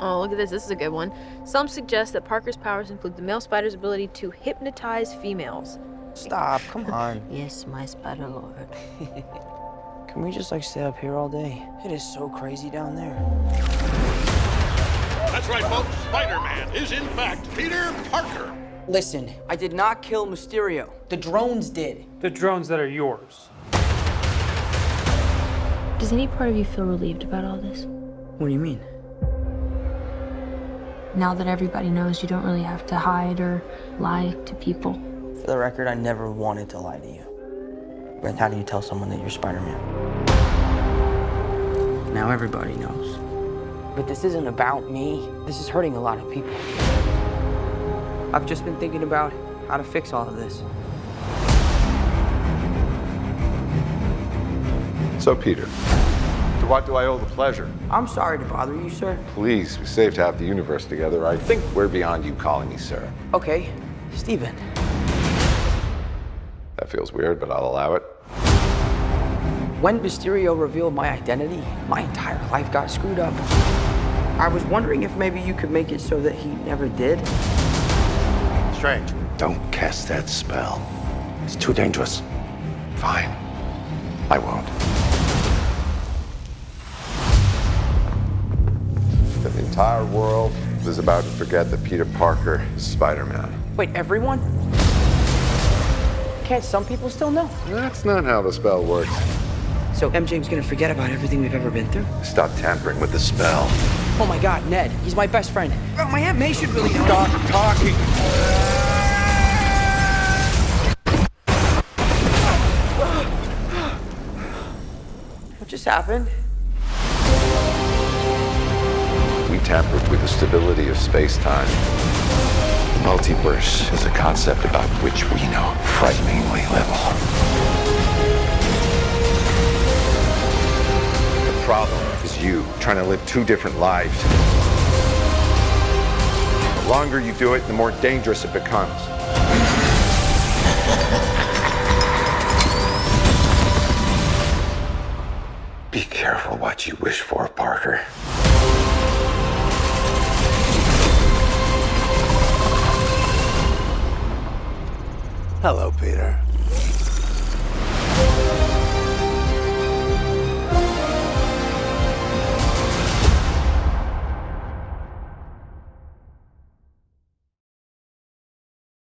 Oh, look at this. This is a good one. Some suggest that Parker's powers include the male spider's ability to hypnotize females. Stop, come on. Yes, my spider lord. Can we just like stay up here all day? It is so crazy down there. That's right, folks. Spider-Man is in fact Peter Parker. Listen, I did not kill Mysterio. The drones did. The drones that are yours. Does any part of you feel relieved about all this? What do you mean? Now that everybody knows you don't really have to hide or lie to people. For the record, I never wanted to lie to you. But how do you tell someone that you're Spider-Man? Now everybody knows. But this isn't about me. This is hurting a lot of people. I've just been thinking about how to fix all of this. So, Peter, to what do I owe the pleasure? I'm sorry to bother you, sir. Please, we saved half the universe together. I think we're beyond you calling me sir. Okay, Stephen. That feels weird, but I'll allow it. When Mysterio revealed my identity, my entire life got screwed up. I was wondering if maybe you could make it so that he never did. Strange. Don't cast that spell. It's too dangerous. Fine. I won't. Entire world is about to forget that Peter Parker is Spider-Man. Wait, everyone? Can't some people still know? That's not how the spell works. So MJ's gonna forget about everything we've ever been through? Stop tampering with the spell. Oh my god, Ned, he's my best friend. Oh, my Aunt May should really know. Stop talking! What just happened? We tampered with the stability of space-time. The multiverse is a concept about which we know frighteningly little. The problem is you trying to live two different lives. The longer you do it, the more dangerous it becomes. Be careful what you wish for, Parker. Hello, Peter.